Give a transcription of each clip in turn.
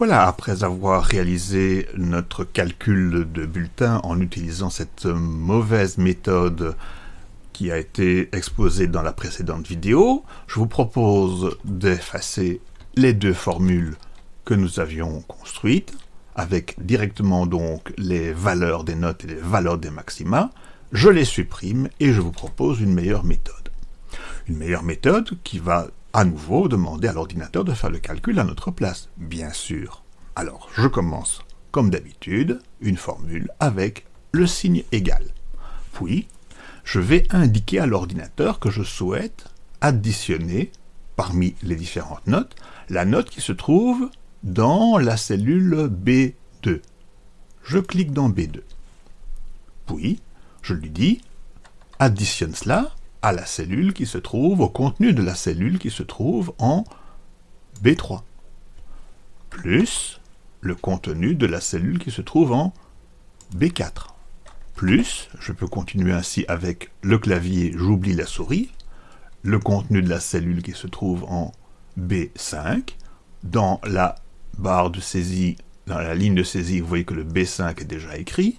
Voilà, après avoir réalisé notre calcul de bulletin en utilisant cette mauvaise méthode qui a été exposée dans la précédente vidéo, je vous propose d'effacer les deux formules que nous avions construites, avec directement donc les valeurs des notes et les valeurs des maxima, je les supprime et je vous propose une meilleure méthode. Une meilleure méthode qui va à nouveau demander à l'ordinateur de faire le calcul à notre place, bien sûr. Alors, je commence, comme d'habitude, une formule avec le signe égal. Puis, je vais indiquer à l'ordinateur que je souhaite additionner, parmi les différentes notes, la note qui se trouve dans la cellule B2. Je clique dans B2. Puis, je lui dis, additionne cela à la cellule qui se trouve, au contenu de la cellule qui se trouve en B3, plus le contenu de la cellule qui se trouve en B4, plus, je peux continuer ainsi avec le clavier, j'oublie la souris, le contenu de la cellule qui se trouve en B5, dans la barre de saisie, dans la ligne de saisie, vous voyez que le B5 est déjà écrit,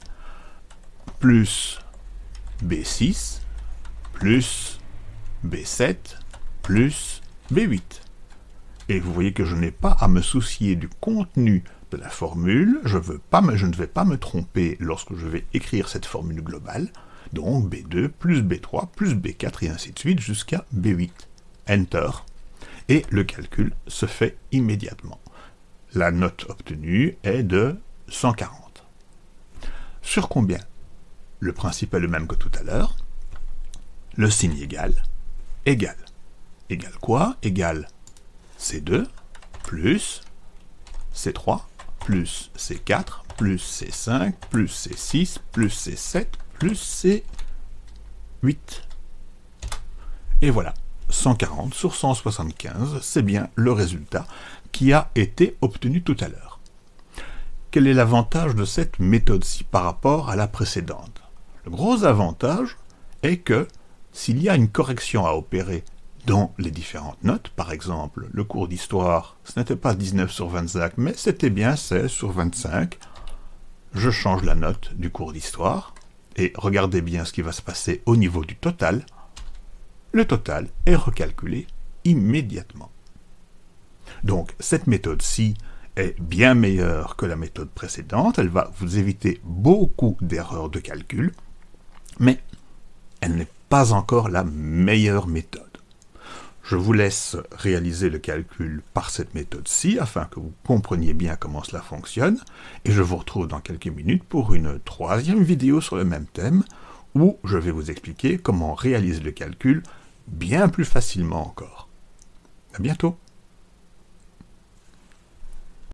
plus B6, plus B7 plus B8. Et vous voyez que je n'ai pas à me soucier du contenu de la formule, je, veux pas je ne vais pas me tromper lorsque je vais écrire cette formule globale, donc B2 plus B3 plus B4 et ainsi de suite jusqu'à B8. Enter. Et le calcul se fait immédiatement. La note obtenue est de 140. Sur combien? Le principe est le même que tout à l'heure le signe égal, égal. Égal quoi? Égal C2 plus C3 plus C4 plus C5 plus C6 plus C7 plus C8. Et voilà, 140 sur 175, c'est bien le résultat qui a été obtenu tout à l'heure. Quel est l'avantage de cette méthode-ci par rapport à la précédente? Le gros avantage est que s'il y a une correction à opérer dans les différentes notes, par exemple, le cours d'histoire, ce n'était pas 19 sur 25, mais c'était bien 16 sur 25, je change la note du cours d'histoire, et regardez bien ce qui va se passer au niveau du total, le total est recalculé immédiatement. Donc, cette méthode-ci est bien meilleure que la méthode précédente, elle va vous éviter beaucoup d'erreurs de calcul, mais elle n'est pas encore la meilleure méthode. Je vous laisse réaliser le calcul par cette méthode-ci, afin que vous compreniez bien comment cela fonctionne, et je vous retrouve dans quelques minutes pour une troisième vidéo sur le même thème, où je vais vous expliquer comment réaliser le calcul bien plus facilement encore. À bientôt